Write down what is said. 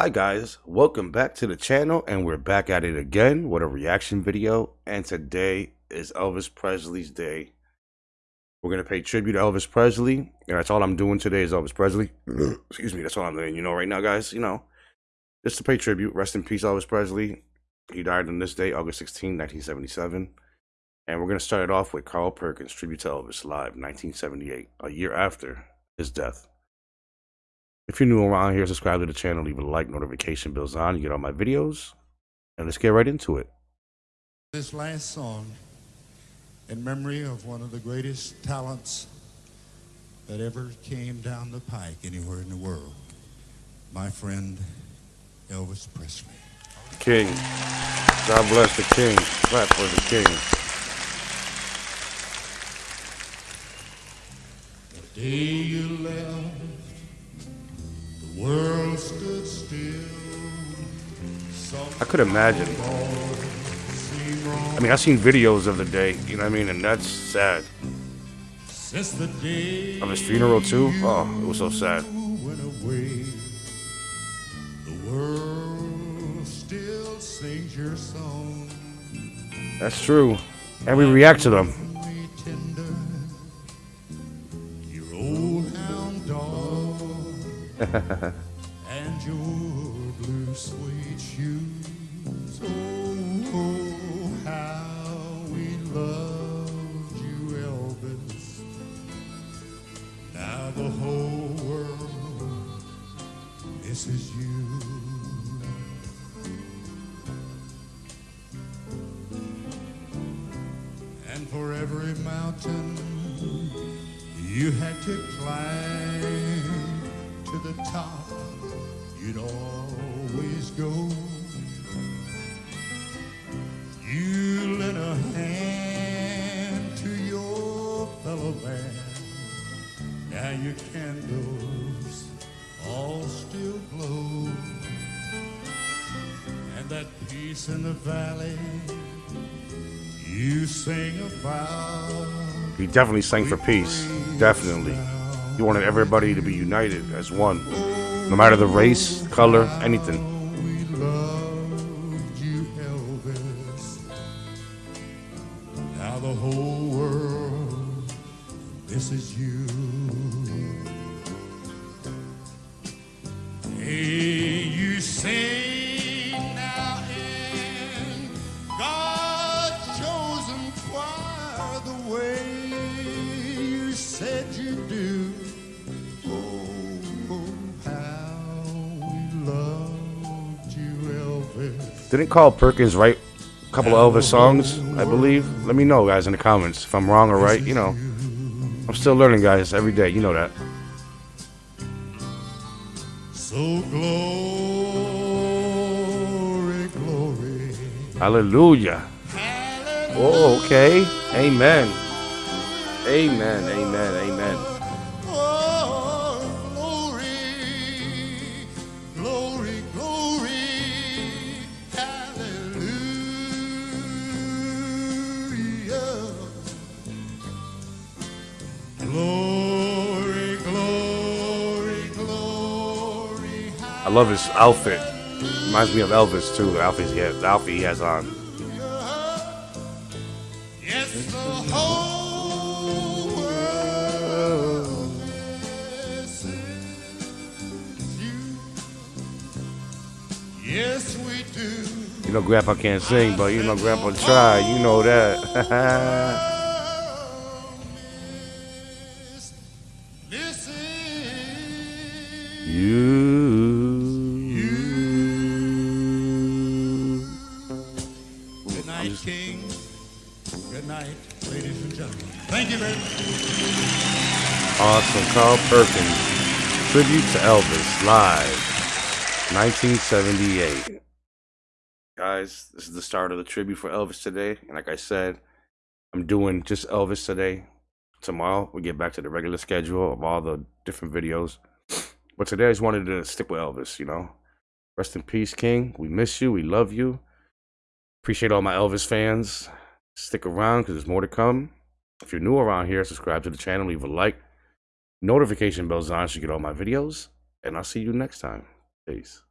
Hi guys, welcome back to the channel and we're back at it again with a reaction video and today is Elvis Presley's day. We're going to pay tribute to Elvis Presley and that's all I'm doing today is Elvis Presley. Excuse me, that's all I'm doing. You know right now guys, you know, just to pay tribute. Rest in peace Elvis Presley. He died on this day, August 16, 1977. And we're going to start it off with Carl Perkins Tribute to Elvis Live, 1978, a year after his death. If you're new around here, subscribe to the channel, leave a like, notification bells on, you get all my videos, and let's get right into it. This last song in memory of one of the greatest talents that ever came down the pike anywhere in the world, my friend Elvis Presley. King. God bless the king. Clap for the king. The day you left, I could imagine. I mean, I've seen videos of the day, you know what I mean? And that's sad. Since the day Of his funeral, too? Oh, it was so sad. went away, the world still sings your song. That's true. And we react to them. Your blue suede shoes. Oh, how we loved you, Elvis. Now the whole world misses you. And for every mountain you had to climb to the top, you'd always go. You lent a hand to your fellow man. Now your candles all still glow. And that peace in the valley you sing about. He definitely sang for peace. Definitely. He wanted everybody to be united as one. No matter the race, color, anything. We you, Now the whole world misses you. Hey, Didn't Carl Perkins write a couple of Elvis songs, I believe? Let me know, guys, in the comments if I'm wrong or right. You know, I'm still learning, guys, every day. You know that. So glory, glory. Hallelujah. Hallelujah. Oh, okay. Amen. Amen. Amen. Amen. I love his outfit. Reminds me of Elvis too. The outfit he has, the outfit he has on. Yes, the whole world you. Yes, we do. You know, Grandpa can't sing, but you know, Grandpa try. You know that. You. Thank you very much. Awesome. Carl Perkins. Tribute to Elvis. Live. 1978. Guys, this is the start of the tribute for Elvis today. And like I said, I'm doing just Elvis today. Tomorrow, we get back to the regular schedule of all the different videos. But today, I just wanted to stick with Elvis, you know. Rest in peace, King. We miss you. We love you. Appreciate all my Elvis fans. Stick around because there's more to come. If you're new around here, subscribe to the channel, leave a like. Notification bells on so you get all my videos. And I'll see you next time. Peace.